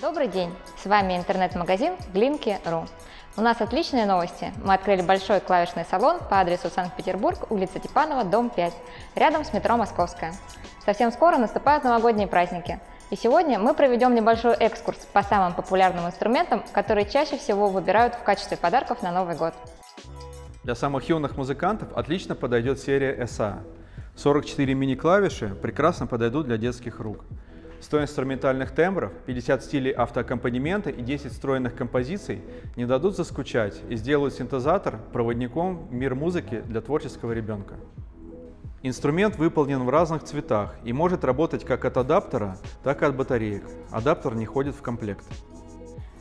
Добрый день! С вами интернет-магазин Glinky.ru. У нас отличные новости. Мы открыли большой клавишный салон по адресу Санкт-Петербург, улица Типанова, дом 5, рядом с метро Московская. Совсем скоро наступают новогодние праздники. И сегодня мы проведем небольшой экскурс по самым популярным инструментам, которые чаще всего выбирают в качестве подарков на Новый год. Для самых юных музыкантов отлично подойдет серия SA. 44 мини-клавиши прекрасно подойдут для детских рук. 100 инструментальных тембров, 50 стилей автоаккомпанемента и 10 встроенных композиций не дадут заскучать и сделают синтезатор проводником в мир музыки для творческого ребенка. Инструмент выполнен в разных цветах и может работать как от адаптера, так и от батареек. Адаптер не ходит в комплект.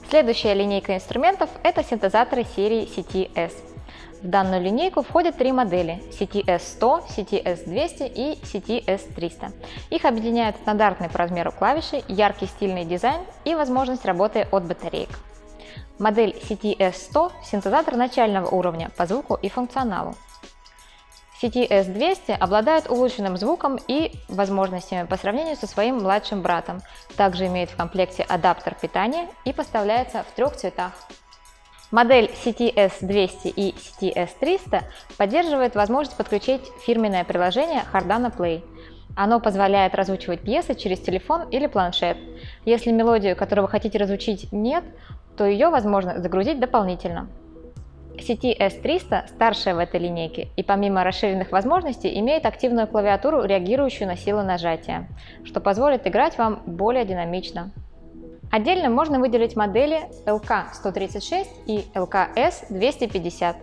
Следующая линейка инструментов – это синтезаторы серии CTS. В данную линейку входят три модели CTS-100, CTS-200 и CTS-300. Их объединяют стандартные по размеру клавиши, яркий стильный дизайн и возможность работы от батареек. Модель CTS-100 – синтезатор начального уровня по звуку и функционалу. CTS-200 обладает улучшенным звуком и возможностями по сравнению со своим младшим братом. Также имеет в комплекте адаптер питания и поставляется в трех цветах. Модель CTS200 и CTS300 поддерживает возможность подключить фирменное приложение Hardana Play. Оно позволяет разучивать пьесы через телефон или планшет. Если мелодию, которую вы хотите разучить, нет, то ее возможно загрузить дополнительно. CTS300 старшая в этой линейке и помимо расширенных возможностей имеет активную клавиатуру, реагирующую на силу нажатия, что позволит играть вам более динамично. Отдельно можно выделить модели LK136 и LKS250.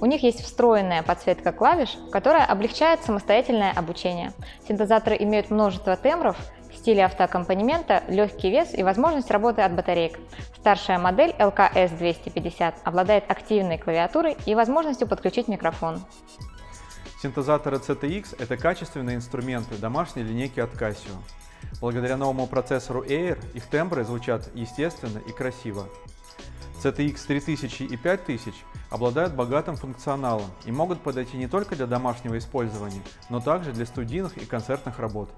У них есть встроенная подсветка клавиш, которая облегчает самостоятельное обучение. Синтезаторы имеют множество тембров, стили автоаккомпанемента, легкий вес и возможность работы от батареек. Старшая модель LKS250 обладает активной клавиатурой и возможностью подключить микрофон. Синтезаторы CTX – это качественные инструменты домашней линейки от Casio. Благодаря новому процессору Air их тембры звучат естественно и красиво. CTX 3000 и 5000 обладают богатым функционалом и могут подойти не только для домашнего использования, но также для студийных и концертных работ.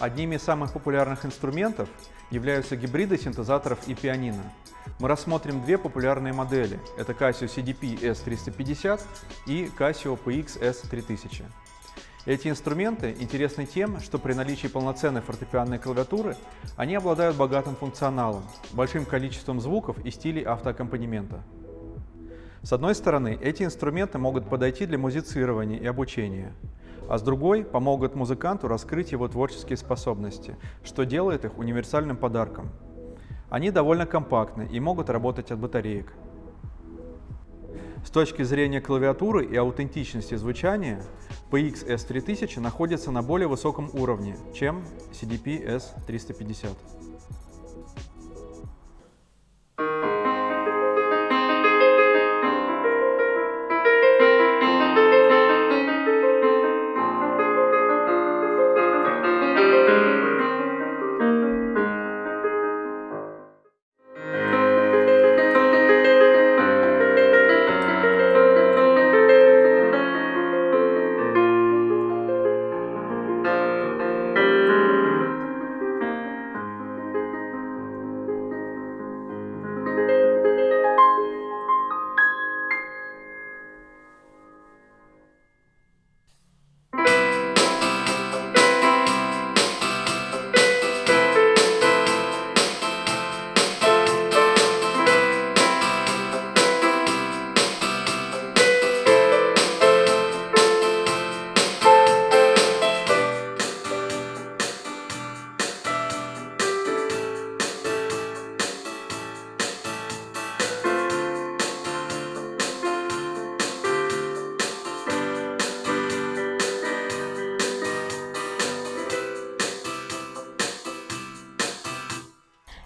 Одними из самых популярных инструментов являются гибриды синтезаторов и пианино. Мы рассмотрим две популярные модели. Это Casio CDP S350 и Casio PX S3000. Эти инструменты интересны тем, что при наличии полноценной фортепианной клавиатуры они обладают богатым функционалом, большим количеством звуков и стилей автоаккомпанемента. С одной стороны, эти инструменты могут подойти для музицирования и обучения а с другой помогут музыканту раскрыть его творческие способности, что делает их универсальным подарком. Они довольно компактны и могут работать от батареек. С точки зрения клавиатуры и аутентичности звучания, PX S3000 находится на более высоком уровне, чем CDP S350.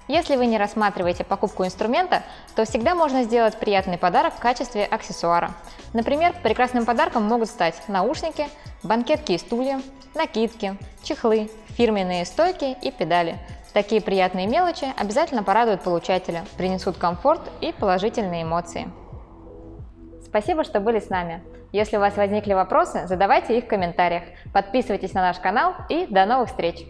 Если вы не рассматриваете покупку инструмента, то всегда можно сделать приятный подарок в качестве аксессуара. Например, прекрасным подарком могут стать наушники, банкетки и стулья, накидки, чехлы, фирменные стойки и педали. Такие приятные мелочи обязательно порадуют получателя, принесут комфорт и положительные эмоции. Спасибо, что были с нами. Если у вас возникли вопросы, задавайте их в комментариях. Подписывайтесь на наш канал и до новых встреч!